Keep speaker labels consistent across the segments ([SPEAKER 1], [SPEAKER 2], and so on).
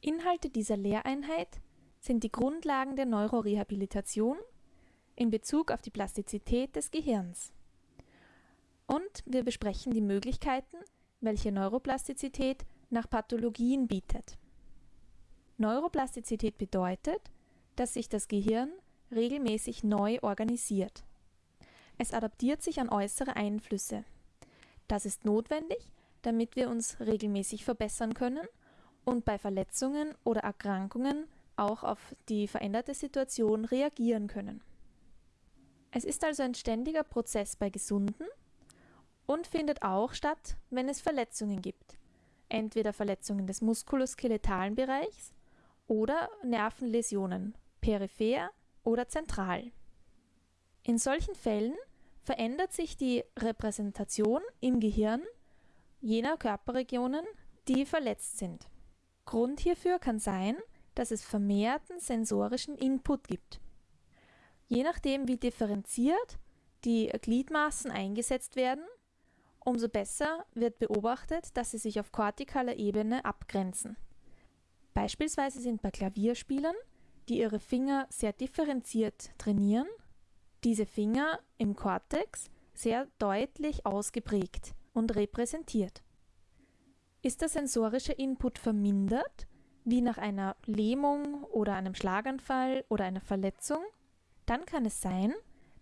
[SPEAKER 1] Inhalte dieser Lehreinheit sind die Grundlagen der Neurorehabilitation in Bezug auf die Plastizität des Gehirns. Und wir besprechen die Möglichkeiten, welche Neuroplastizität nach Pathologien bietet. Neuroplastizität bedeutet, dass sich das Gehirn regelmäßig neu organisiert. Es adaptiert sich an äußere Einflüsse. Das ist notwendig, damit wir uns regelmäßig verbessern können und bei Verletzungen oder Erkrankungen auch auf die veränderte Situation reagieren können. Es ist also ein ständiger Prozess bei Gesunden und findet auch statt, wenn es Verletzungen gibt, entweder Verletzungen des muskuloskeletalen Bereichs oder Nervenläsionen, peripher oder zentral. In solchen Fällen verändert sich die Repräsentation im Gehirn jener Körperregionen, die verletzt sind. Grund hierfür kann sein, dass es vermehrten sensorischen Input gibt. Je nachdem, wie differenziert die Gliedmaßen eingesetzt werden, umso besser wird beobachtet, dass sie sich auf kortikaler Ebene abgrenzen. Beispielsweise sind bei Klavierspielern, die ihre Finger sehr differenziert trainieren, diese Finger im Kortex sehr deutlich ausgeprägt und repräsentiert. Ist der sensorische Input vermindert, wie nach einer Lähmung oder einem Schlaganfall oder einer Verletzung, dann kann es sein,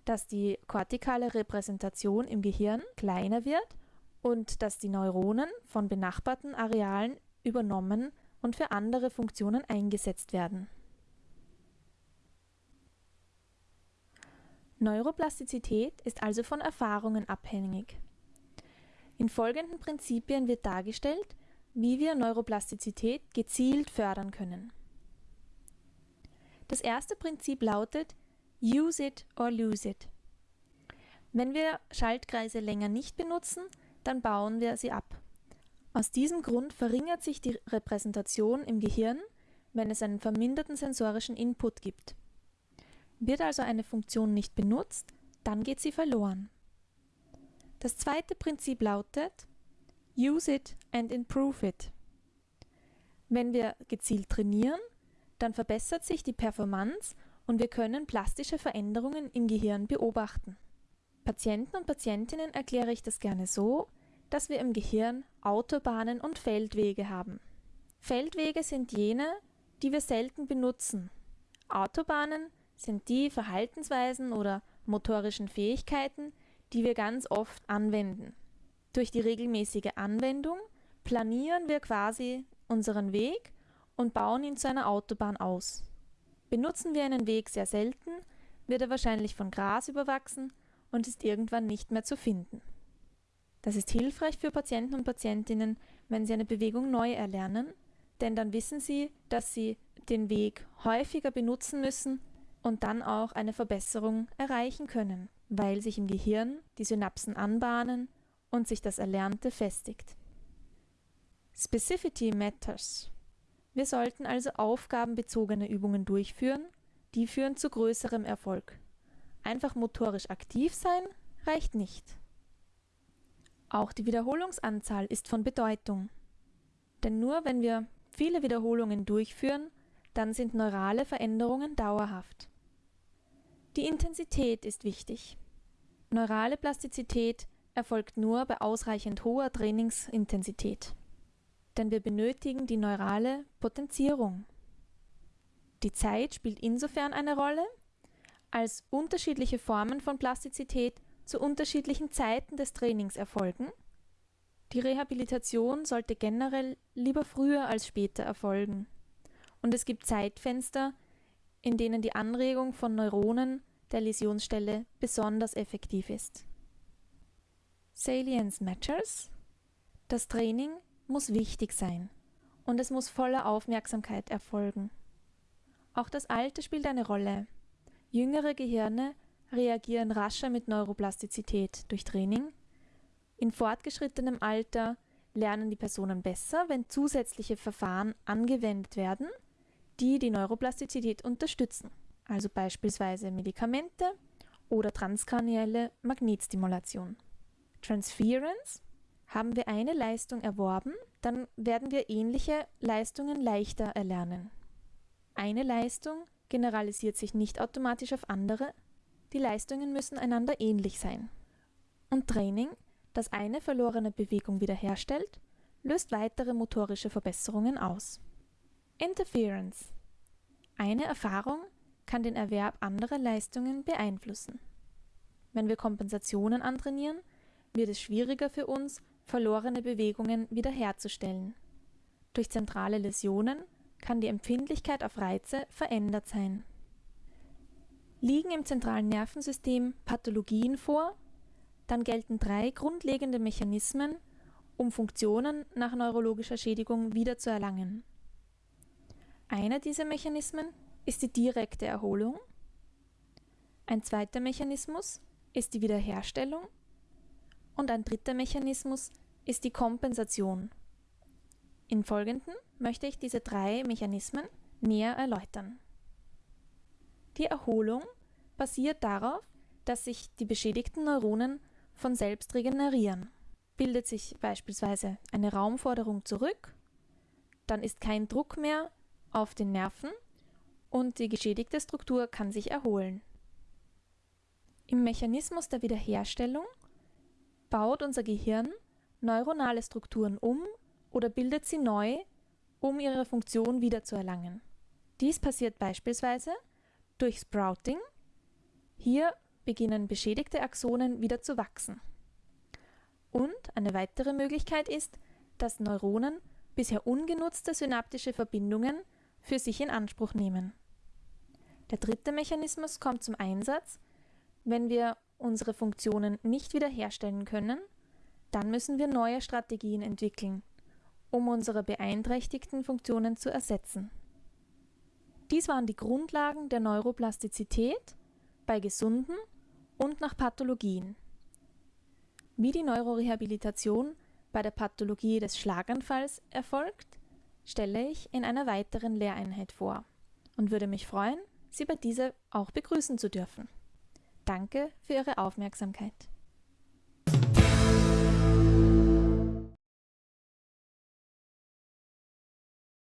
[SPEAKER 1] dass die kortikale Repräsentation im Gehirn kleiner wird und dass die Neuronen von benachbarten Arealen übernommen und für andere Funktionen eingesetzt werden. Neuroplastizität ist also von Erfahrungen abhängig. In folgenden Prinzipien wird dargestellt, wie wir Neuroplastizität gezielt fördern können. Das erste Prinzip lautet Use it or lose it. Wenn wir Schaltkreise länger nicht benutzen, dann bauen wir sie ab. Aus diesem Grund verringert sich die Repräsentation im Gehirn, wenn es einen verminderten sensorischen Input gibt. Wird also eine Funktion nicht benutzt, dann geht sie verloren. Das zweite Prinzip lautet Use it and improve it. Wenn wir gezielt trainieren, dann verbessert sich die Performance und wir können plastische Veränderungen im Gehirn beobachten. Patienten und Patientinnen erkläre ich das gerne so, dass wir im Gehirn Autobahnen und Feldwege haben. Feldwege sind jene, die wir selten benutzen. Autobahnen sind die Verhaltensweisen oder motorischen Fähigkeiten, die wir ganz oft anwenden. Durch die regelmäßige Anwendung planieren wir quasi unseren Weg und bauen ihn zu einer Autobahn aus. Benutzen wir einen Weg sehr selten, wird er wahrscheinlich von Gras überwachsen und ist irgendwann nicht mehr zu finden. Das ist hilfreich für Patienten und Patientinnen, wenn sie eine Bewegung neu erlernen, denn dann wissen sie, dass sie den Weg häufiger benutzen müssen und dann auch eine Verbesserung erreichen können, weil sich im Gehirn die Synapsen anbahnen und sich das Erlernte festigt. Specificity matters. Wir sollten also aufgabenbezogene Übungen durchführen, die führen zu größerem Erfolg. Einfach motorisch aktiv sein reicht nicht. Auch die Wiederholungsanzahl ist von Bedeutung. Denn nur wenn wir viele Wiederholungen durchführen, dann sind neurale Veränderungen dauerhaft. Die Intensität ist wichtig. Neurale Plastizität erfolgt nur bei ausreichend hoher Trainingsintensität. Denn wir benötigen die neurale Potenzierung. Die Zeit spielt insofern eine Rolle, als unterschiedliche Formen von Plastizität zu unterschiedlichen Zeiten des Trainings erfolgen. Die Rehabilitation sollte generell lieber früher als später erfolgen. Und es gibt Zeitfenster, in denen die Anregung von Neuronen der Läsionsstelle besonders effektiv ist. Salience matters. Das Training muss wichtig sein und es muss voller Aufmerksamkeit erfolgen. Auch das Alter spielt eine Rolle. Jüngere Gehirne reagieren rascher mit Neuroplastizität durch Training. In fortgeschrittenem Alter lernen die Personen besser, wenn zusätzliche Verfahren angewendet werden, die die Neuroplastizität unterstützen also beispielsweise Medikamente oder transkranielle Magnetstimulation. Transference Haben wir eine Leistung erworben, dann werden wir ähnliche Leistungen leichter erlernen. Eine Leistung generalisiert sich nicht automatisch auf andere, die Leistungen müssen einander ähnlich sein. Und Training, das eine verlorene Bewegung wiederherstellt, löst weitere motorische Verbesserungen aus. Interference. Eine Erfahrung kann den Erwerb anderer Leistungen beeinflussen. Wenn wir Kompensationen antrainieren, wird es schwieriger für uns, verlorene Bewegungen wiederherzustellen. Durch zentrale Läsionen kann die Empfindlichkeit auf Reize verändert sein. Liegen im zentralen Nervensystem Pathologien vor, dann gelten drei grundlegende Mechanismen, um Funktionen nach neurologischer Schädigung wiederzuerlangen. Einer dieser Mechanismen ist die direkte Erholung. Ein zweiter Mechanismus ist die Wiederherstellung und ein dritter Mechanismus ist die Kompensation. Im Folgenden möchte ich diese drei Mechanismen näher erläutern. Die Erholung basiert darauf, dass sich die beschädigten Neuronen von selbst regenerieren. Bildet sich beispielsweise eine Raumforderung zurück, dann ist kein Druck mehr auf den Nerven und die geschädigte Struktur kann sich erholen. Im Mechanismus der Wiederherstellung baut unser Gehirn neuronale Strukturen um oder bildet sie neu, um ihre Funktion wiederzuerlangen. Dies passiert beispielsweise durch Sprouting. Hier beginnen beschädigte Axonen wieder zu wachsen. Und eine weitere Möglichkeit ist, dass Neuronen bisher ungenutzte synaptische Verbindungen für sich in Anspruch nehmen. Der dritte Mechanismus kommt zum Einsatz, wenn wir unsere Funktionen nicht wiederherstellen können, dann müssen wir neue Strategien entwickeln, um unsere beeinträchtigten Funktionen zu ersetzen. Dies waren die Grundlagen der Neuroplastizität bei gesunden und nach Pathologien. Wie die Neurorehabilitation bei der Pathologie des Schlaganfalls erfolgt, stelle ich in einer weiteren Lehreinheit vor und würde mich freuen, Sie bei dieser auch begrüßen zu dürfen. Danke für Ihre Aufmerksamkeit.